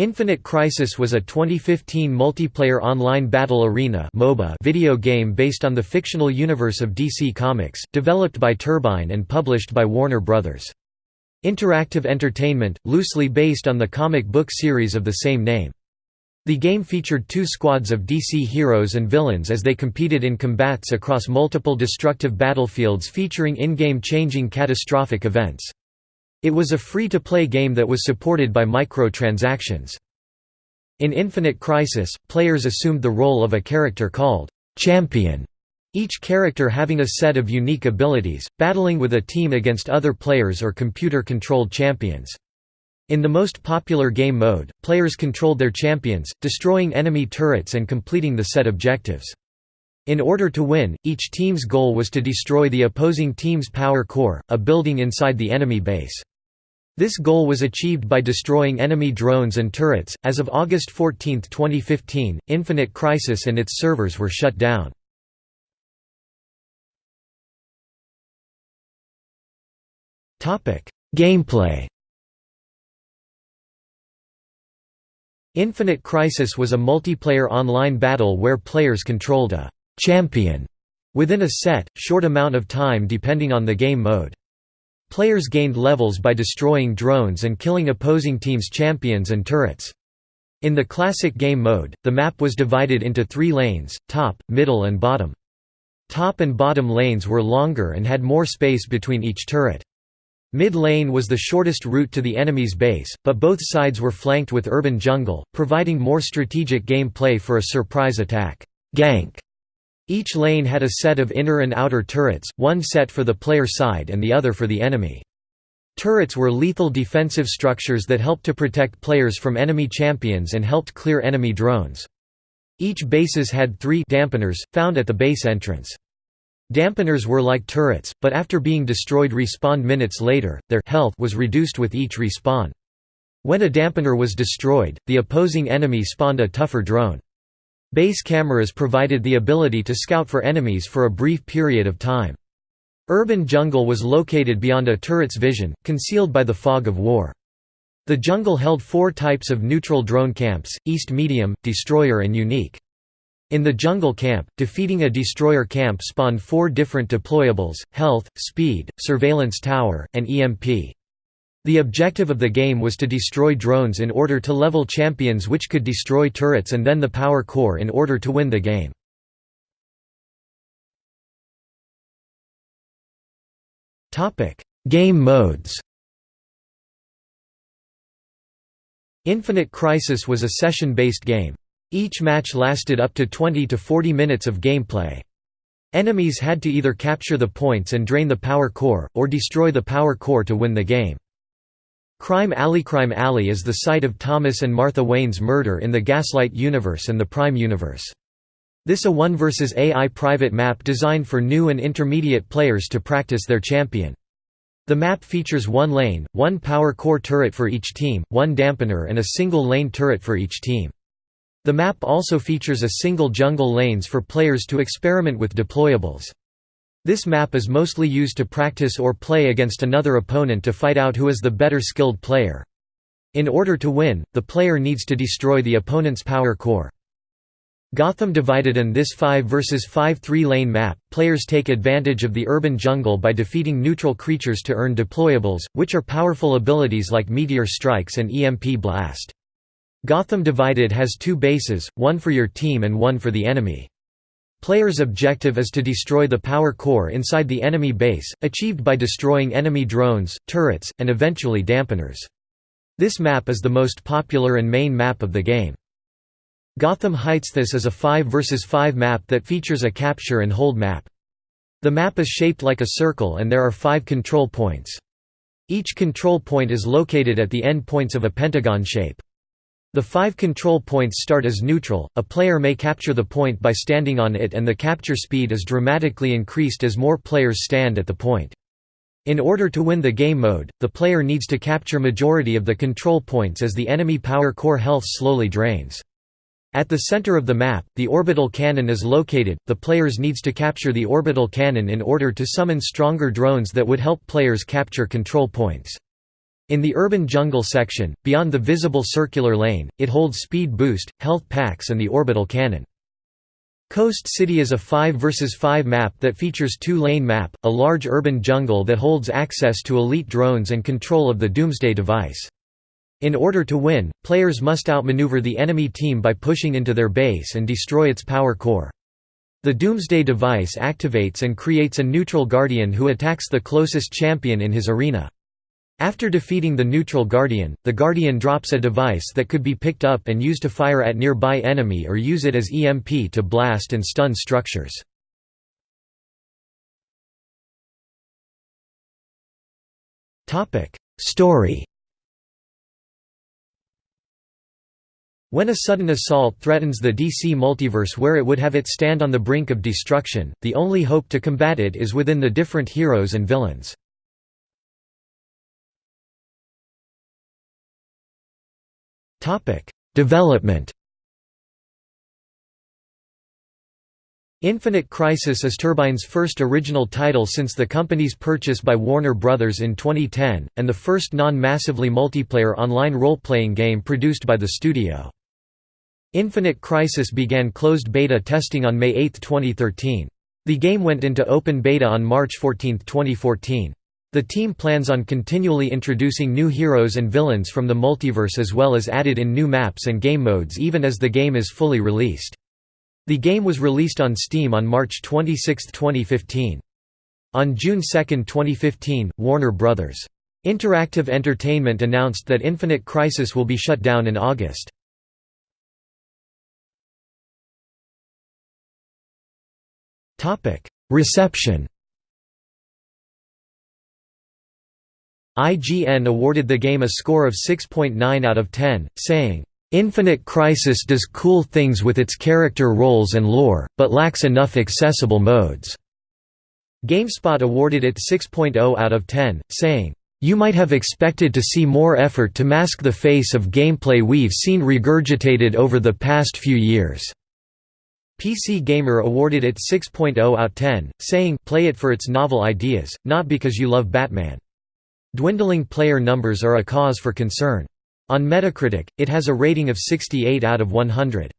Infinite Crisis was a 2015 multiplayer online battle arena MOBA video game based on the fictional universe of DC Comics, developed by Turbine and published by Warner Bros. Interactive Entertainment, loosely based on the comic book series of the same name. The game featured two squads of DC heroes and villains as they competed in combats across multiple destructive battlefields featuring in-game changing catastrophic events. It was a free-to-play game that was supported by microtransactions. In Infinite Crisis, players assumed the role of a character called «champion», each character having a set of unique abilities, battling with a team against other players or computer-controlled champions. In the most popular game mode, players controlled their champions, destroying enemy turrets and completing the set objectives. In order to win, each team's goal was to destroy the opposing team's power core, a building inside the enemy base. This goal was achieved by destroying enemy drones and turrets. As of August 14, 2015, Infinite Crisis and its servers were shut down. Topic: Gameplay. Infinite Crisis was a multiplayer online battle where players controlled a champion within a set, short amount of time depending on the game mode. Players gained levels by destroying drones and killing opposing teams' champions and turrets. In the classic game mode, the map was divided into three lanes, top, middle and bottom. Top and bottom lanes were longer and had more space between each turret. Mid-lane was the shortest route to the enemy's base, but both sides were flanked with urban jungle, providing more strategic gameplay for a surprise attack gank. Each lane had a set of inner and outer turrets, one set for the player side and the other for the enemy. Turrets were lethal defensive structures that helped to protect players from enemy champions and helped clear enemy drones. Each bases had three dampeners, found at the base entrance. Dampeners were like turrets, but after being destroyed respawned minutes later, their health was reduced with each respawn. When a dampener was destroyed, the opposing enemy spawned a tougher drone. Base cameras provided the ability to scout for enemies for a brief period of time. Urban jungle was located beyond a turret's vision, concealed by the fog of war. The jungle held four types of neutral drone camps, East Medium, Destroyer and Unique. In the jungle camp, defeating a destroyer camp spawned four different deployables, health, speed, surveillance tower, and EMP. The objective of the game was to destroy drones in order to level champions which could destroy turrets and then the power core in order to win the game. game modes Infinite Crisis was a session-based game. Each match lasted up to 20 to 40 minutes of gameplay. Enemies had to either capture the points and drain the power core, or destroy the power core to win the game. Crime Alley Crime Alley is the site of Thomas and Martha Wayne's murder in the Gaslight universe and the Prime universe. This a 1 vs AI private map designed for new and intermediate players to practice their champion. The map features one lane, one power core turret for each team, one dampener and a single lane turret for each team. The map also features a single jungle lanes for players to experiment with deployables. This map is mostly used to practice or play against another opponent to fight out who is the better skilled player. In order to win, the player needs to destroy the opponent's power core. Gotham Divided and this 5 vs 5 three-lane map, players take advantage of the urban jungle by defeating neutral creatures to earn deployables, which are powerful abilities like Meteor Strikes and EMP Blast. Gotham Divided has two bases, one for your team and one for the enemy. Player's objective is to destroy the power core inside the enemy base, achieved by destroying enemy drones, turrets, and eventually dampeners. This map is the most popular and main map of the game. Gotham Heights This is a 5 vs 5 map that features a capture and hold map. The map is shaped like a circle and there are five control points. Each control point is located at the end points of a pentagon shape. The five control points start as neutral, a player may capture the point by standing on it and the capture speed is dramatically increased as more players stand at the point. In order to win the game mode, the player needs to capture majority of the control points as the enemy power core health slowly drains. At the center of the map, the orbital cannon is located, the players needs to capture the orbital cannon in order to summon stronger drones that would help players capture control points. In the urban jungle section, beyond the visible circular lane, it holds speed boost, health packs and the orbital cannon. Coast City is a 5 vs 5 map that features two-lane map, a large urban jungle that holds access to elite drones and control of the Doomsday device. In order to win, players must outmaneuver the enemy team by pushing into their base and destroy its power core. The Doomsday device activates and creates a neutral guardian who attacks the closest champion in his arena. After defeating the neutral Guardian, the Guardian drops a device that could be picked up and used to fire at nearby enemy or use it as EMP to blast and stun structures. Story When a sudden assault threatens the DC multiverse where it would have it stand on the brink of destruction, the only hope to combat it is within the different heroes and villains. Development. Infinite Crisis is Turbine's first original title since the company's purchase by Warner Bros. in 2010, and the first non-massively multiplayer online role-playing game produced by the studio. Infinite Crisis began closed beta testing on May 8, 2013. The game went into open beta on March 14, 2014. The team plans on continually introducing new heroes and villains from the multiverse as well as added in new maps and game modes even as the game is fully released. The game was released on Steam on March 26, 2015. On June 2, 2015, Warner Bros. Interactive Entertainment announced that Infinite Crisis will be shut down in August. Reception IGN awarded the game a score of 6.9 out of 10, saying, "...Infinite Crisis does cool things with its character roles and lore, but lacks enough accessible modes." GameSpot awarded it 6.0 out of 10, saying, "...you might have expected to see more effort to mask the face of gameplay we've seen regurgitated over the past few years." PC Gamer awarded it 6.0 out 10, saying, play it for its novel ideas, not because you love Batman. Dwindling player numbers are a cause for concern. On Metacritic, it has a rating of 68 out of 100.